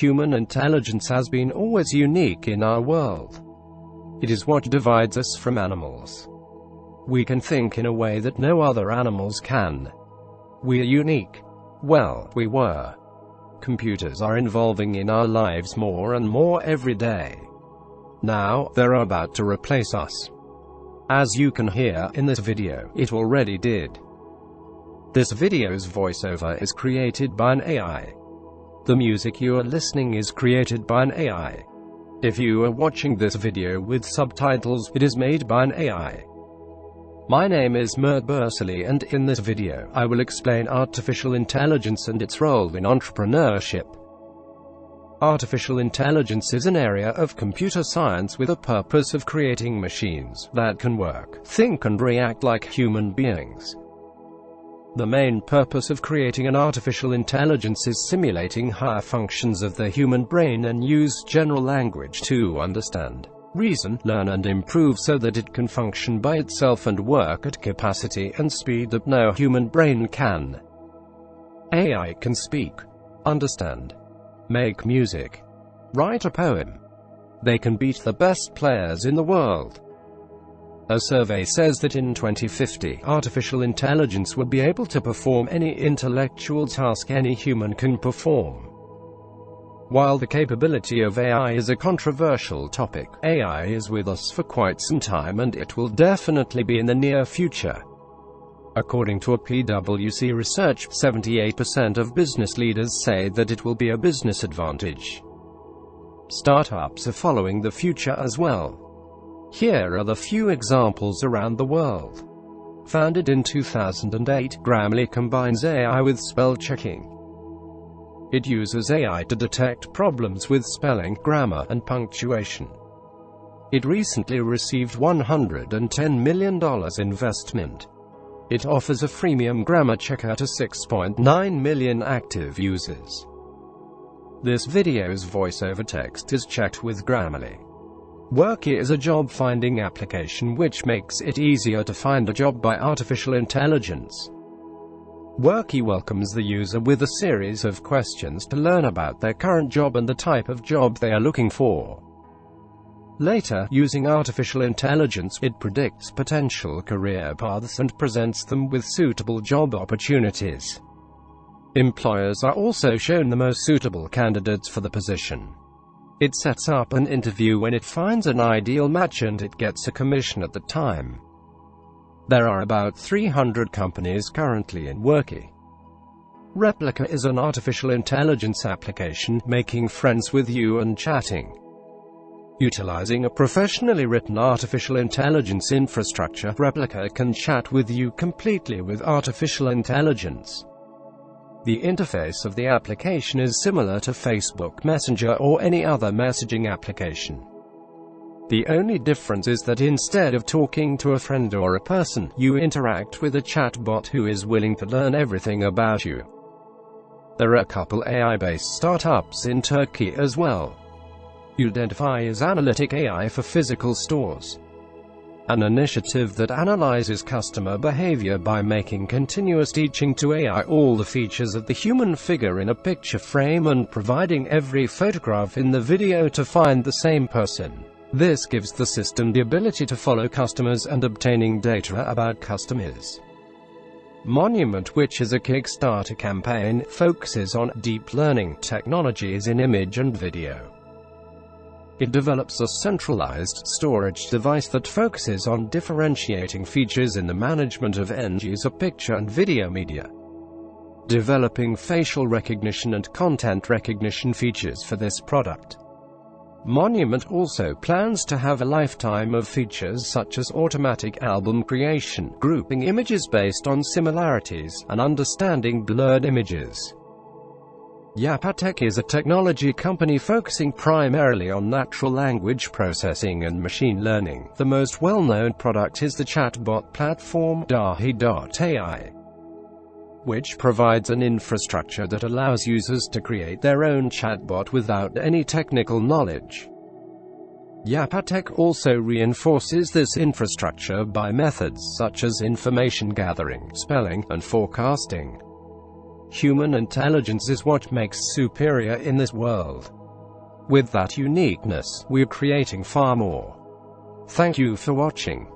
Human intelligence has been always unique in our world. It is what divides us from animals. We can think in a way that no other animals can. We are unique. Well, we were. Computers are involving in our lives more and more every day. Now, they're about to replace us. As you can hear in this video, it already did. This video's voiceover is created by an AI. The music you are listening is created by an AI. If you are watching this video with subtitles, it is made by an AI. My name is Mert Bursali and in this video, I will explain artificial intelligence and its role in entrepreneurship. Artificial intelligence is an area of computer science with a purpose of creating machines that can work, think and react like human beings. The main purpose of creating an artificial intelligence is simulating higher functions of the human brain and use general language to understand reason, learn and improve so that it can function by itself and work at capacity and speed that no human brain can. AI can speak, understand, make music, write a poem. They can beat the best players in the world. A survey says that in 2050, artificial intelligence would be able to perform any intellectual task any human can perform. While the capability of AI is a controversial topic, AI is with us for quite some time and it will definitely be in the near future. According to a PwC research, 78% of business leaders say that it will be a business advantage. Startups are following the future as well. Here are the few examples around the world. Founded in 2008, Grammarly combines AI with spell checking. It uses AI to detect problems with spelling, grammar, and punctuation. It recently received $110 million investment. It offers a freemium grammar checker to 6.9 million active users. This video's voiceover text is checked with Grammarly. Worky is a job-finding application which makes it easier to find a job by artificial intelligence. Worky welcomes the user with a series of questions to learn about their current job and the type of job they are looking for. Later, using artificial intelligence, it predicts potential career paths and presents them with suitable job opportunities. Employers are also shown the most suitable candidates for the position. It sets up an interview when it finds an ideal match and it gets a commission at the time. There are about 300 companies currently in Worky. Replika is an artificial intelligence application, making friends with you and chatting. Utilizing a professionally written artificial intelligence infrastructure, Replika can chat with you completely with artificial intelligence. The interface of the application is similar to Facebook Messenger or any other messaging application. The only difference is that instead of talking to a friend or a person, you interact with a chatbot who is willing to learn everything about you. There are a couple AI-based startups in Turkey as well. Udentify is analytic AI for physical stores. An initiative that analyzes customer behavior by making continuous teaching to AI all the features of the human figure in a picture frame and providing every photograph in the video to find the same person. This gives the system the ability to follow customers and obtaining data about customers. Monument which is a Kickstarter campaign, focuses on deep learning technologies in image and video. It develops a centralized storage device that focuses on differentiating features in the management of end-user picture and video media. Developing facial recognition and content recognition features for this product. Monument also plans to have a lifetime of features such as automatic album creation, grouping images based on similarities, and understanding blurred images. Yapatech is a technology company focusing primarily on natural language processing and machine learning. The most well-known product is the chatbot platform Dahi.ai which provides an infrastructure that allows users to create their own chatbot without any technical knowledge. Yapatech also reinforces this infrastructure by methods such as information gathering, spelling, and forecasting. Human intelligence is what makes superior in this world. With that uniqueness, we're creating far more. Thank you for watching.